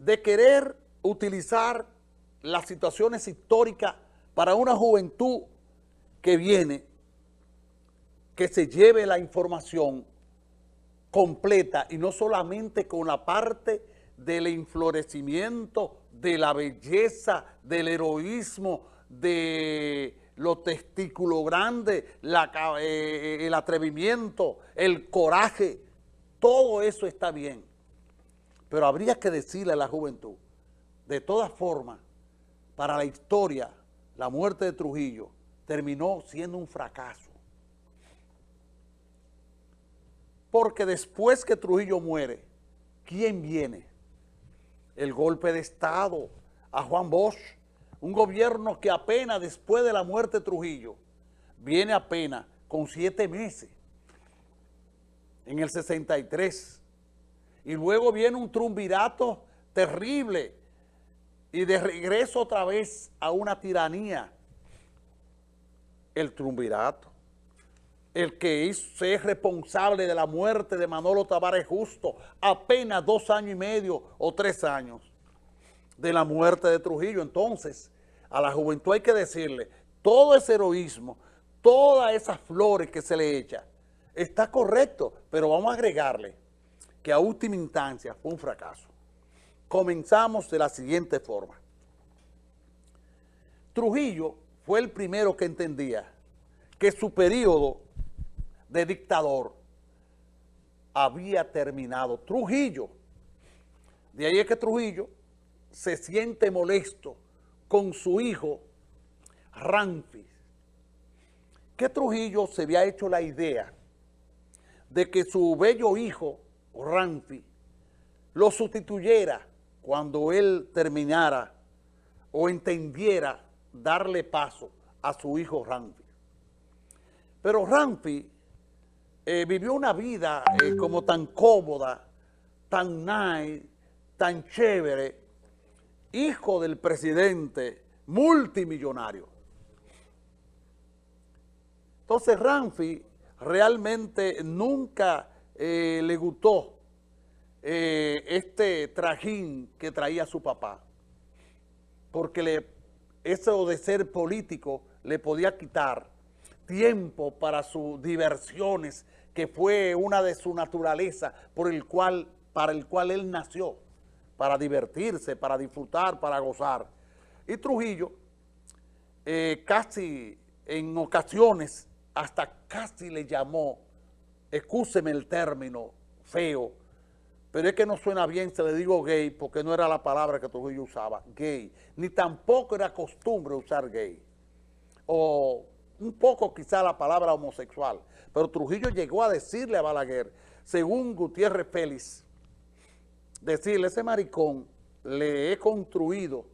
de querer utilizar las situaciones históricas para una juventud que viene, que se lleve la información completa y no solamente con la parte del enflorecimiento, de la belleza, del heroísmo, de los testículos grandes, eh, el atrevimiento, el coraje, todo eso está bien. Pero habría que decirle a la juventud, de todas formas, para la historia, la muerte de Trujillo terminó siendo un fracaso. Porque después que Trujillo muere, ¿quién viene? El golpe de Estado a Juan Bosch, un gobierno que apenas después de la muerte de Trujillo, viene apenas con siete meses, en el 63, y luego viene un trumbirato terrible, y de regreso otra vez a una tiranía, el trumbirato el que es responsable de la muerte de Manolo Tavares Justo, apenas dos años y medio o tres años de la muerte de Trujillo. Entonces, a la juventud hay que decirle, todo ese heroísmo, todas esas flores que se le echa, está correcto, pero vamos a agregarle que a última instancia fue un fracaso. Comenzamos de la siguiente forma. Trujillo fue el primero que entendía que su periodo de dictador había terminado. Trujillo, de ahí es que Trujillo se siente molesto con su hijo Ramfis, que Trujillo se había hecho la idea de que su bello hijo Ramfis lo sustituyera cuando él terminara o entendiera darle paso a su hijo Ramfis. Pero Ramfis eh, vivió una vida eh, como tan cómoda, tan nice, tan chévere, hijo del presidente multimillonario. Entonces Ramfi realmente nunca eh, le gustó este trajín que traía su papá, porque le, eso de ser político le podía quitar tiempo para sus diversiones, que fue una de su naturaleza por el cual, para el cual él nació, para divertirse, para disfrutar, para gozar. Y Trujillo, eh, casi en ocasiones, hasta casi le llamó, excúseme el término feo, pero es que no suena bien, se le digo gay, porque no era la palabra que Trujillo usaba, gay, ni tampoco era costumbre usar gay, o un poco quizá la palabra homosexual, pero Trujillo llegó a decirle a Balaguer, según Gutiérrez Félix, decirle, ese maricón le he construido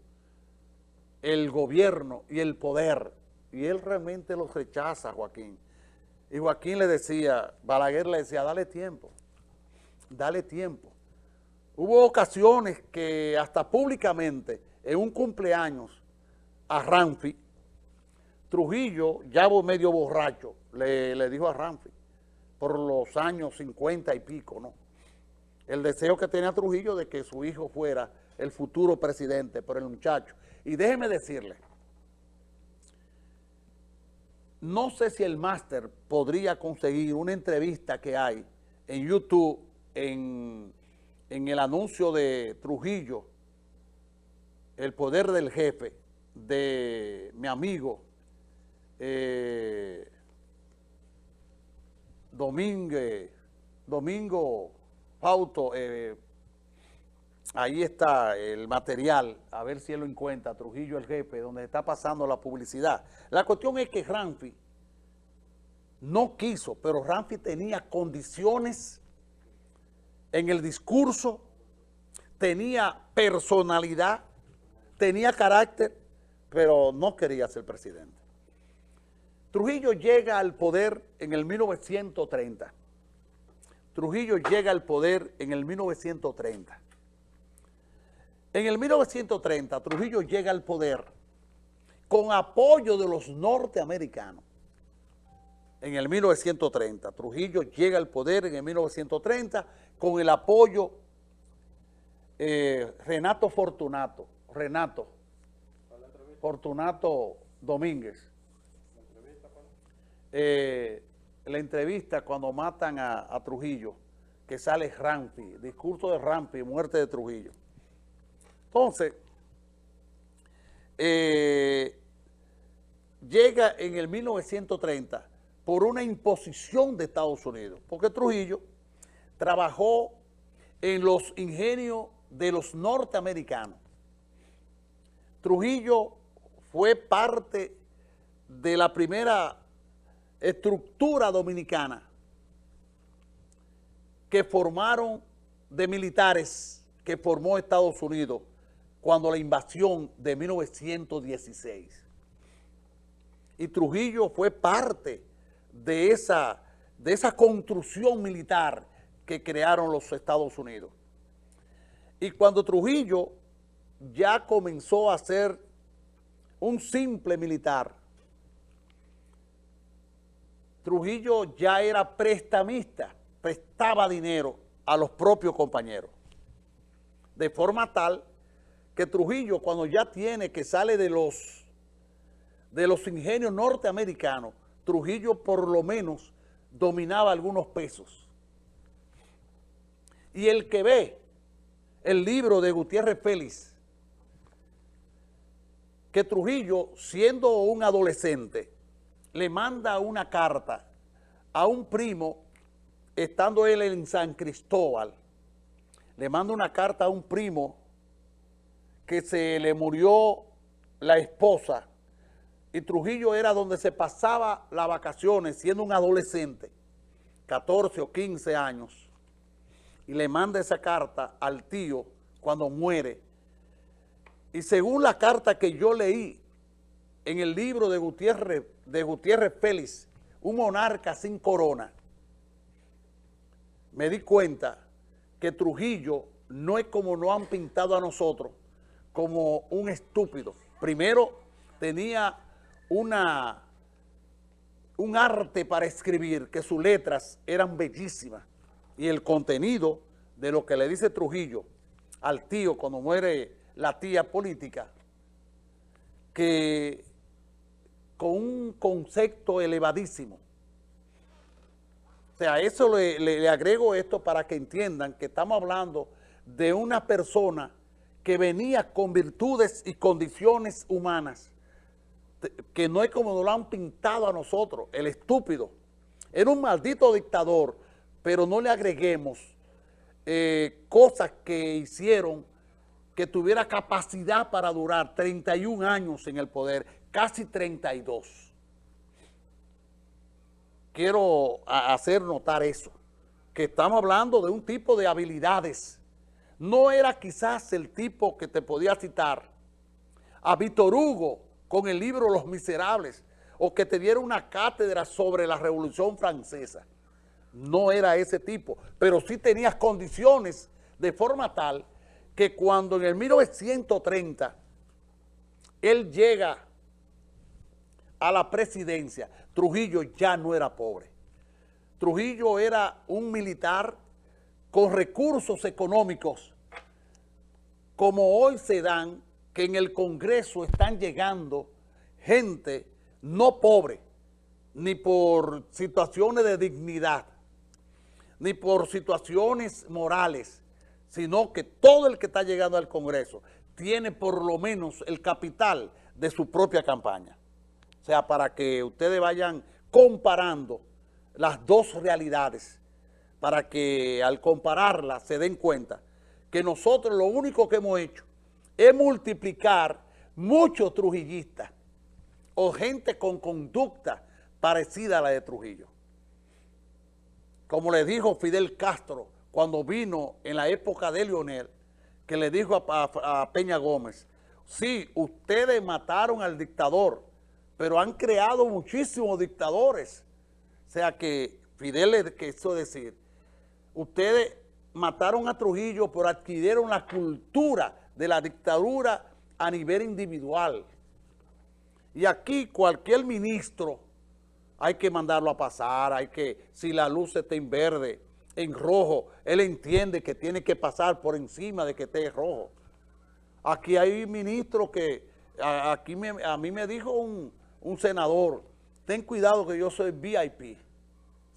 el gobierno y el poder, y él realmente lo rechaza, Joaquín. Y Joaquín le decía, Balaguer le decía, dale tiempo, dale tiempo. Hubo ocasiones que hasta públicamente, en un cumpleaños, a Ramfi, Trujillo, ya medio borracho, le, dijo a Ramfi, por los años 50 y pico, ¿no? El deseo que tenía Trujillo de que su hijo fuera el futuro presidente, por el muchacho. Y déjeme decirle, no sé si el máster podría conseguir una entrevista que hay en YouTube, en, el anuncio de Trujillo, el poder del jefe, de mi amigo eh, Domingo Pauto, eh, ahí está el material, a ver si él lo encuentra, Trujillo el jefe, donde está pasando la publicidad. La cuestión es que Ramfi no quiso, pero Ramfi tenía condiciones en el discurso, tenía personalidad, tenía carácter, pero no quería ser presidente. Trujillo llega al poder en el 1930. Trujillo llega al poder en el 1930. En el 1930 Trujillo llega al poder con apoyo de los norteamericanos. En el 1930 Trujillo llega al poder en el 1930 con el apoyo eh, Renato Fortunato, Renato, Fortunato Domínguez. Eh, la entrevista cuando matan a, Trujillo, que sale Rampi, discurso de Rampi, muerte de Trujillo. Entonces, eh, llega en el 1930 por una imposición de Estados Unidos, porque Trujillo trabajó en los ingenios de los norteamericanos. Trujillo fue parte de la primera estructura dominicana que formaron de militares que formó Estados Unidos cuando la invasión de 1916. Y Trujillo fue parte de esa, de esa construcción militar que crearon los Estados Unidos. Y cuando Trujillo ya comenzó a ser un simple militar, Trujillo ya era prestamista, prestaba dinero a los propios compañeros. De forma tal que Trujillo cuando ya tiene que sale de los, de los ingenios norteamericanos, Trujillo por lo menos dominaba algunos pesos. Y el que ve el libro de Gutiérrez Félix, que Trujillo, siendo un adolescente, le manda una carta a un primo, estando él en San Cristóbal, le manda una carta a un primo que se le murió la esposa. Y Trujillo era donde se pasaba las vacaciones siendo un adolescente, 14 o 15 años, y le manda esa carta al tío cuando muere. Y según la carta que yo leí en el libro de Gutiérrez, de Gutiérrez Félix, un monarca sin corona, me di cuenta que Trujillo no es como nos han pintado a nosotros, como un estúpido. Primero tenía una, un arte para escribir, que sus letras eran bellísimas, y el contenido de lo que le dice Trujillo al tío cuando muere la tía política, que con un concepto elevadísimo. O sea, eso le, le agrego esto para que entiendan que estamos hablando de una persona que venía con virtudes y condiciones humanas, que no es como nos lo han pintado a nosotros, el estúpido. Era un maldito dictador, pero no le agreguemos eh, cosas que hicieron que tuviera capacidad para durar 31 años en el poder, casi 32. Quiero hacer notar eso, que estamos hablando de un tipo de habilidades. No era quizás el tipo que te podía citar a Víctor Hugo, con el libro Los Miserables o que te diera una cátedra sobre la Revolución Francesa. No era ese tipo, pero sí tenías condiciones de forma tal que cuando en el 1930 él llega a la presidencia, Trujillo ya no era pobre. Trujillo era un militar con recursos económicos como hoy se dan que en el Congreso están llegando gente no pobre, ni por situaciones de dignidad, ni por situaciones morales, sino que todo el que está llegando al Congreso tiene por lo menos el capital de su propia campaña. O sea, para que ustedes vayan comparando las dos realidades, para que al compararlas se den cuenta que nosotros lo único que hemos hecho es multiplicar muchos trujillistas o gente con conducta parecida a la de Trujillo. Como le dijo Fidel Castro cuando vino en la época de Leonel, que le dijo a, Peña Gómez, sí, ustedes mataron al dictador, pero han creado muchísimos dictadores. O sea que Fidel le quiso decir, ustedes mataron a Trujillo, pero adquirieron la cultura de la dictadura a nivel individual. Y aquí cualquier ministro hay que mandarlo a pasar, hay que, si la luz está en verde, en rojo, él entiende que tiene que pasar por encima de que esté rojo. Aquí hay ministros que, a, aquí a mí me dijo un, un senador, ten cuidado que yo soy VIP.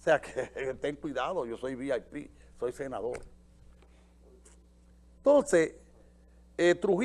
O sea que ten cuidado, yo soy VIP, soy senador. Entonces, eh, Trujillo.